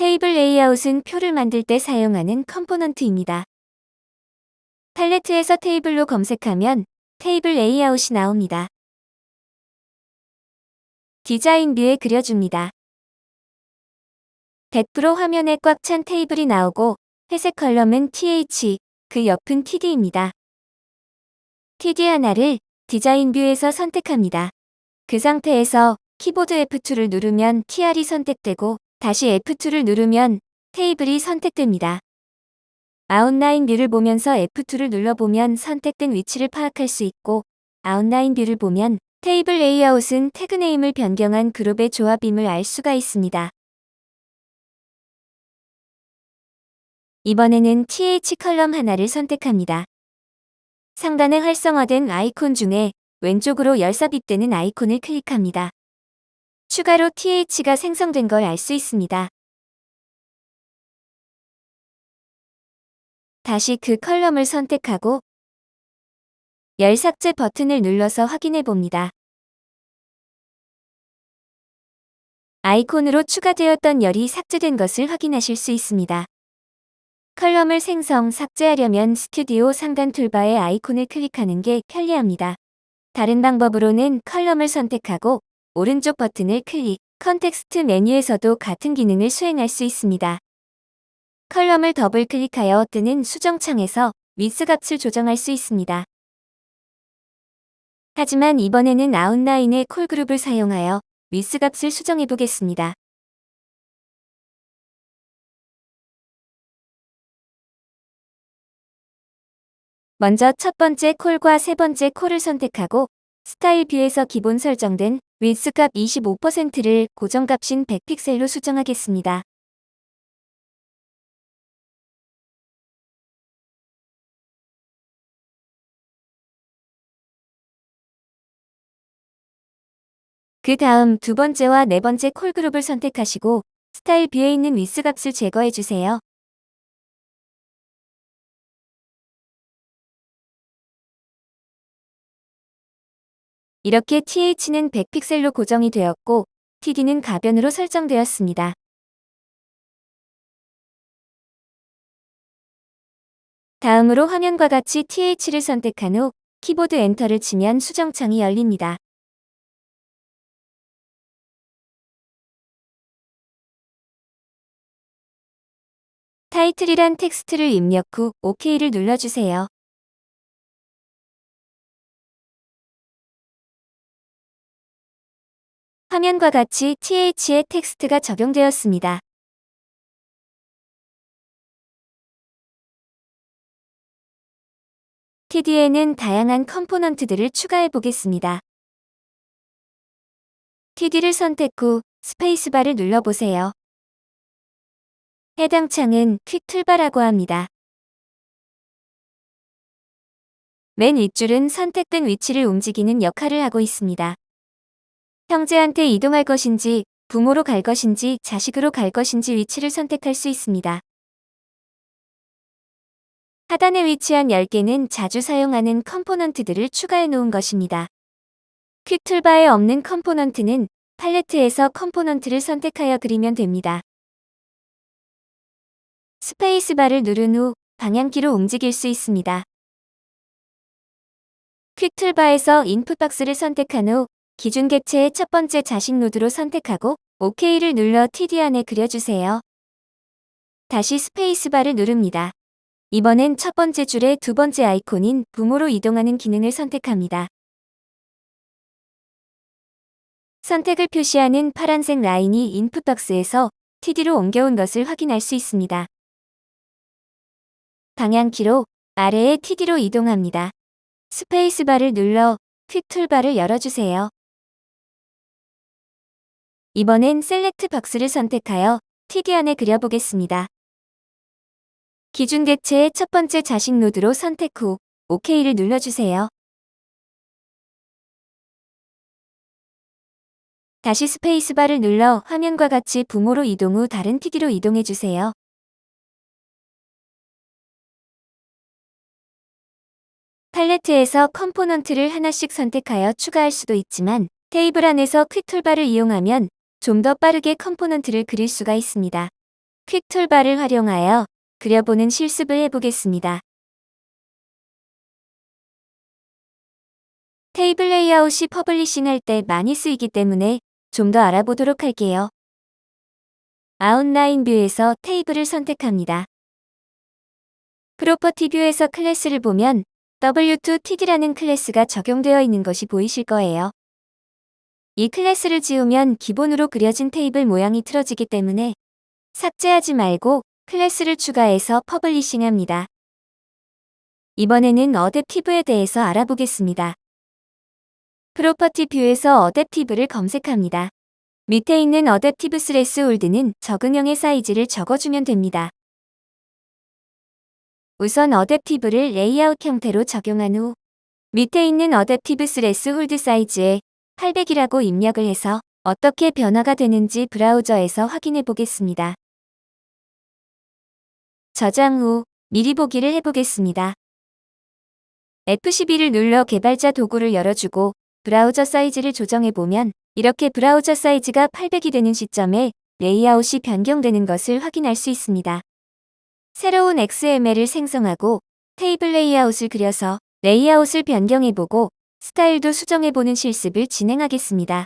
테이블 레이아웃은 표를 만들 때 사용하는 component입니다. 팔레트에서 테이블로 검색하면 테이블 레이아웃이 나옵니다. 디자인 view에 그려줍니다. 100% 화면에 꽉 찬 테이블이 나오고 회색 column은 TH, 그 옆은 TD입니다. TD 하나를 디자인 view에서 선택합니다. 그 상태에서 키보드 F2를 누르면 TR이 선택되고 다시 F2를 누르면 테이블이 선택됩니다. 아웃라인 view를 보면서 F2를 눌러보면 선택된 위치를 파악할 수 있고 아웃라인 view를 보면 테이블 레이아웃은 tag name을 변경한 그룹의 조합임을 알 수가 있습니다. 이번에는 TH column 하나를 선택합니다. 상단에 활성화된 아이콘 중에 왼쪽으로 열삽입되는 아이콘을 클릭합니다. 추가로 TH가 생성된 걸 알 수 있습니다. 다시 그 컬럼을 선택하고 열 삭제 버튼을 눌러서 확인해 봅니다. 아이콘으로 추가되었던 열이 삭제된 것을 확인하실 수 있습니다. column을 생성, 삭제하려면 스튜디오 상단 toolbar의 아이콘을 클릭하는 게 편리합니다. 다른 방법으로는 column을 선택하고 오른쪽 버튼을 클릭, context 메뉴에서도 같은 기능을 수행할 수 있습니다. column을 더블 클릭하여 뜨는 수정창에서 위스 값을 조정할 수 있습니다. 하지만 이번에는 아웃라인의 colgroup을 사용하여 위스 값을 수정해 보겠습니다. 먼저 첫 번째 col과 세 번째 col을 선택하고 스타일 view에서 기본 설정된 윈스 값 25%를 고정값인 100픽셀로 수정하겠습니다. 그 다음 두 번째와 네 번째 colgroup을 선택하시고 스타일 view에 있는 위스 값을 제거해 주세요. 이렇게 TH는 100픽셀로 고정이 되었고 TD는 가변으로 설정되었습니다. 다음으로 화면과 같이 TH를 선택한 후 키보드 enter를 치면 수정창이 열립니다. 타이틀이란 텍스트를 입력 후 OK를 눌러주세요. 화면과 같이 TH의 텍스트가 적용되었습니다. TD에는 다양한 component들을 추가해 보겠습니다. TD를 선택 후 스페이스바를 눌러보세요. 해당 창은 quick toolbar라고 합니다. 맨 윗줄은 선택된 위치를 움직이는 역할을 하고 있습니다. 형제한테 이동할 것인지 부모로 갈 것인지 자식으로 갈 것인지 위치를 선택할 수 있습니다. 하단에 위치한 10개는 자주 사용하는 component들을 추가해 놓은 것입니다. quick toolbar에 없는 component는 팔레트에서 component를 선택하여 그리면 됩니다. 스페이스바를 누른 후 방향키로 움직일 수 있습니다. quick toolbar에서 input box를 선택한 후 기준 객체의 첫 번째 자식 노드로 선택하고 OK를 눌러 TD 안에 그려주세요. 다시 스페이스바를 누릅니다. 이번엔 첫 번째 줄의 두 번째 아이콘인 부모로 이동하는 기능을 선택합니다. 선택을 표시하는 파란색 라인이 input box에서 TD로 옮겨온 것을 확인할 수 있습니다. 방향키로 아래의 TD로 이동합니다. 스페이스바를 눌러 quick toolbar를 열어주세요. 이번엔 select box를 선택하여 TD 안에 그려보겠습니다. 기준 객체의 첫 번째 자식 노드로 선택 후 OK를 눌러주세요. 다시 스페이스바를 눌러 화면과 같이 부모로 이동 후 다른 TD로 이동해주세요. 팔레트에서 component를 하나씩 선택하여 추가할 수도 있지만 테이블 안에서 quick toolbar를 이용하면 좀 더 빠르게 component를 그릴 수가 있습니다. quick toolbar를 활용하여 그려보는 실습을 해보겠습니다. 테이블 레이아웃이 publishing 할 때 많이 쓰이기 때문에 좀 더 알아보도록 할게요. outline view에서 테이블을 선택합니다. property view에서 클래스를 보면 W2TD라는 클래스가 적용되어 있는 것이 보이실 거예요. 이 클래스를 지우면 기본으로 그려진 테이블 모양이 틀어지기 때문에 삭제하지 말고 클래스를 추가해서 publishing합니다. 이번에는 adaptive에 대해서 알아보겠습니다. property view에서 adaptive를 검색합니다. 밑에 있는 adaptive threshold는 적응형의 사이즈를 적어주면 됩니다. 우선 adaptive를 레이아웃 형태로 적용한 후 밑에 있는 adaptive threshold 사이즈에 800이라고 입력을 해서 어떻게 변화가 되는지 브라우저에서 확인해 보겠습니다. 저장 후 미리 보기를 해보겠습니다. F12를 눌러 개발자 도구를 열어주고 브라우저 사이즈를 조정해보면 이렇게 브라우저 사이즈가 800이 되는 시점에 레이아웃이 변경되는 것을 확인할 수 있습니다. 새로운 XML을 생성하고 테이블 레이아웃을 그려서 레이아웃을 변경해보고 스타일도 수정해보는 실습을 진행하겠습니다.